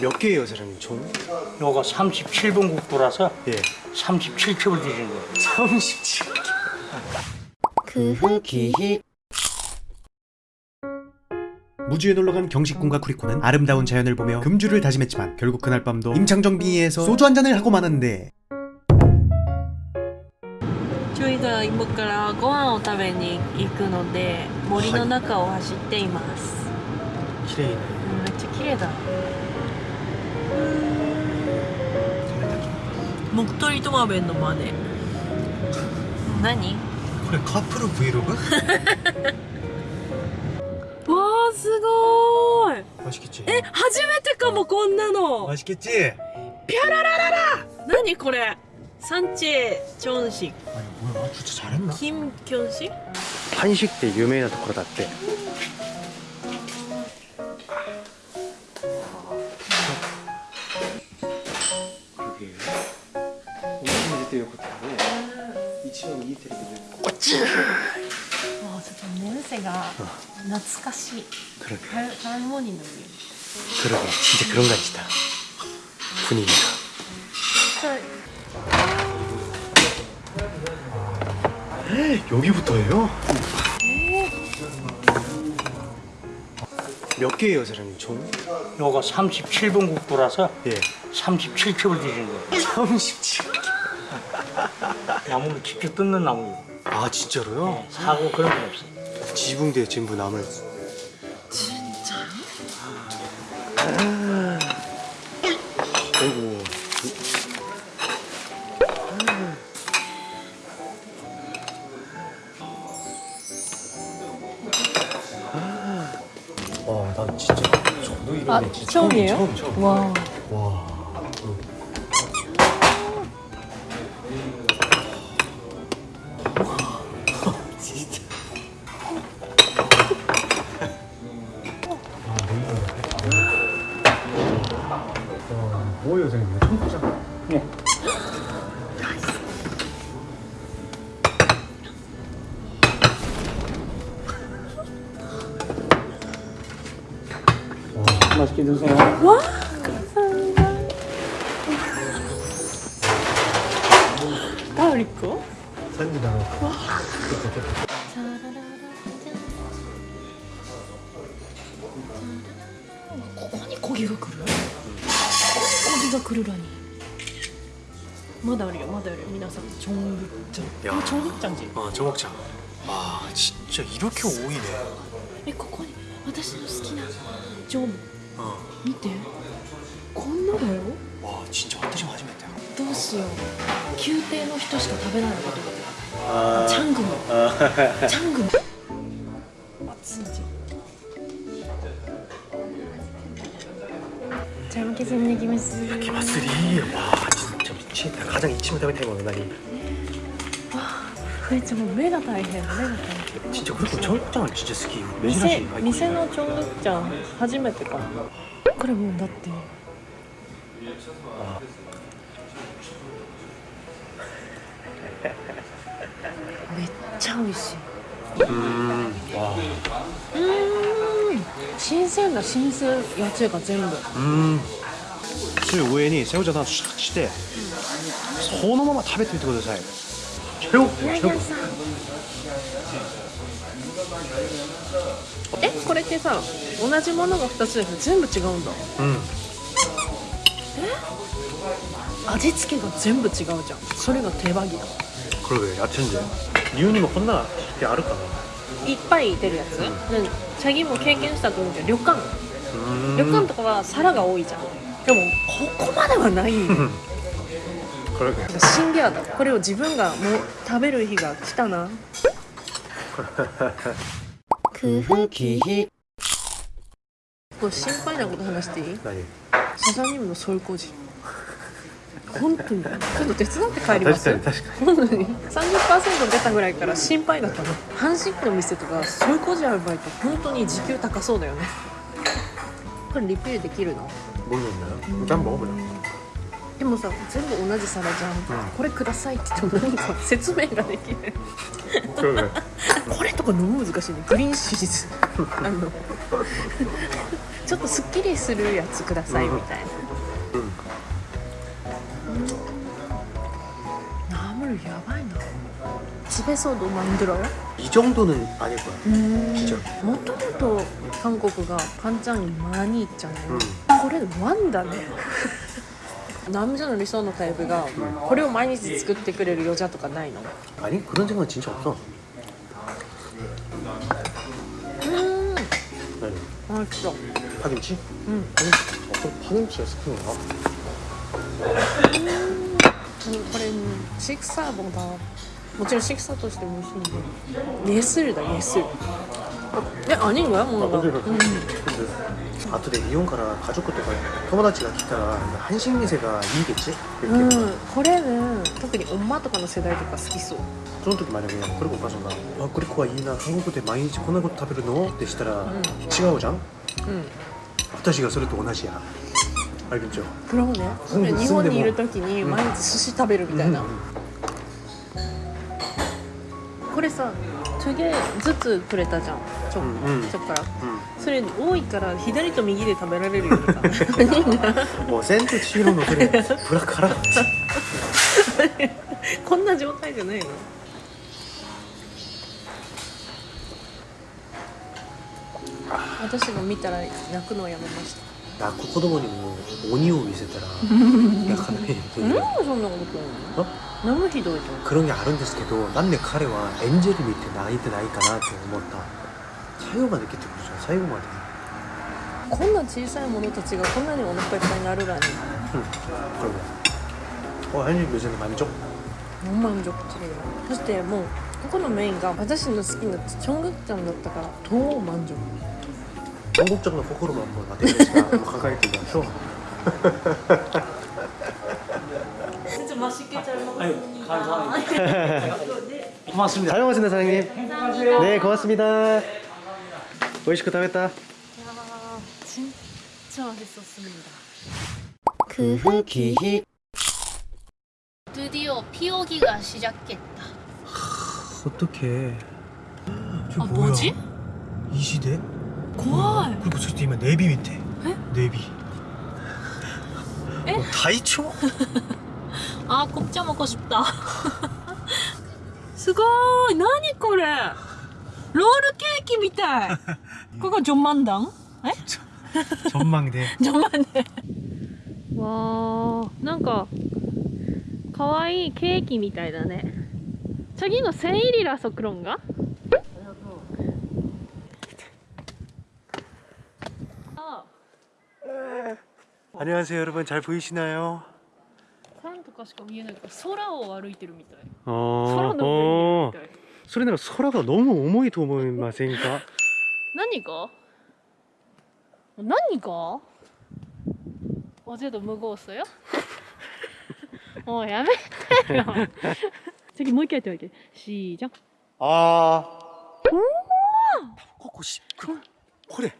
몇 개예요 사장님 총? 요거 37번 국도라서 예 37첩을 드리는 거예요 37 크후기 무주에 놀러간 경식군과 쿠리코는 아름다운 자연을 보며 금주를 다짐했지만 결국 그날 밤도 임창정 빙의에서 소주 한 잔을 하고 마는데 ちょいが今からご飯を食べに行くので森の中を走っています、 기레이네 うんめっちゃ綺麗だ 木取トマベンの真似何 그래 카프루 브이로그? わあすごーい 맛있겠지? え初めてかもこんなの 맛있겠지? 何これ산채 전식 아니 뭐야 진짜 잘했나? 김견식 한식 때 유명한 ところだって 그러게 같은데 이 친구 이 테레비를 꼬치! 와, 진짜 냄새가 음. 낯가시 그러게 할머니 느낌 그러게, 진짜 그런 같이다 분위기가 여기부터예요? 몇 개예요, 사장님? 총? 요거 37번 국도라서 예. 37첩을 드리는 거예요 37? 나무를 직접 뜯는 나무예요. 아 진짜로요? 사고 그런 건 없어요. 지붕대 전부 나물 진짜요? 아이고 와난 진짜 저도 이런 아, 데 진짜 처음이에요? 처음 처음 와. 와 맛있게 드세요 와 감사합니다 가을이거 산지다 ここにコギが来るここにコギが来るらにまだあるよまだあるよ皆さんチョングッチャン 야. これチョングッチャンじ 아 청국장 와 진짜 이렇게 오이네 えここに私の好きなジョ ン 어. 見てこんなだよ 와 진짜私も初めてどうしよう宮廷の人しか食べないのかと思ってあチャングムチャングム熱いじゃん잘 먹겠습니다 김혜수 기마스리 와 진짜 미치겠다 가장 이치면 다음에 먹는 날이 めっちゃもう目が大変目が大変ちっちゃこれチョンちゃんちっちゃ好きしい。店店のチョンちゃん初めてかこれもうだってあめっちゃ美味しい。うーんうーん新鮮だ新鮮野菜が全部うんつゆ上にセオちゃんさんして、そのまま食べてみてください。최고 ヤギ 최고 屋さんえこれってさ同じものが2つだけど全部違うんだ 음. 味付けが全部違うじゃんそれが手羽木だ 그러게 야채인데 리우님은 혼나 게 알을까 いっぱい出るやつ、うん、チャギも経験したと思うけど旅館 음. 旅館とかは皿が多いじゃんでもここまではないんよ これ死んでやだ。これを自分がもう食べる日が来たな。くふきひこれ心配なこと話していい？何？サザニムのソイ工事本当に。ちょっと手伝って帰ります。確かに確かに。本当に。30%出たぐらいから心配だったの。阪神区の店とかソういう工事アルバイト本当に時給高そうだよね。これリピールできるの？僕のね、うん、全部オブだ。でもさ全部同じ皿じゃん、んこれくださいって言っても何か説明ができない 그러게 これとかのむ難しいねグリーンシーズあの ちょっとすっきりするやつくださいみたいな 응. 나물 야바이나 집에서도 만들어요? 이 정도는 아닐 거야. 음, 진짜? もともと韓国が반장이 많이 있잖아요. 응. これワンだね。 남자の理想のタイプがこれを毎日作ってくれる余자とかないの 아니 그런 생각 진짜 없어. うん。 아니, あ、そう。 파김치? うん。 어떤 파김치가 스프인가? これ식사보다もちろん식사としても美味しいんで예술だ예술え、아닌거야 뭔가. 아, 근데, 음. 근데 아토데 일본から 가족とか友達が来たら한식店がいい겠지 うん 이렇게 、これね特に엄마とかの世代とか好きそう その時만약에 그리고 오빠가 아 그리코가 이な韓国で毎日こんなこと食べるのってしたらうん違うじゃんうん私がそれと同じや알겠죠 プロね住んで日本にいる時にうん毎日寿司食べるみたいな、 음, これさ2げずつくれたじゃん ちょ,、うんうんちょっから 음. それ多いから左と右で食べられるようにさ何が 뭐 센트 치히로のそれブラカラこんな状態じゃないの私が見たら泣くのをやめました泣く子供にも鬼を見せたら泣かないというなんでそんなことするの何もひどいじゃん 그런 게あるんですけどなんで彼はエンジェル見て泣いてないかなって思った 最後まで来てくるじゃん最後までこんな小さいものたちがこんなにお腹いっぱいになるらに 그러고 어 한일 요새는 많이 줘? ほんまにジョッキリそしてもうここのメインが私の好きなチョングクちゃんだったから超満足 전국적인 코코로만 한번 나대니까 한번 가까이 들면서 진짜맛있게잘 아유, 감사합니다. 고맙습니다. 잘 먹었습니다 사장님 네 고맙습니다 오이시쿠 다했다 진짜 맛있었습니다 그 후기 드디어 피오기가 시작했다 어떡해 저 아 뭐지? 이 시대? 고와 그리고 저 뒤에 내비 밑에 내비 에? 어, 다이초? 아 곱자 먹고 싶다 すごい何これロールケーキみたい ここジョンマンダン 전망대 ジョンマンダンわーなんかかわいいケーキみたいだね次のセイリラソクロンがあ 안녕하세요 여러분 잘 보이시나요? パンとかしか見えないから空を歩いてるみたい 어, 空の上にいるみたい 소리나 소라가 너무重いと思いませんか? 何が？何が？おじど無ゴーよ。もうやめてよ。次もう一回やってみてしーじゃんあー。おーこれ。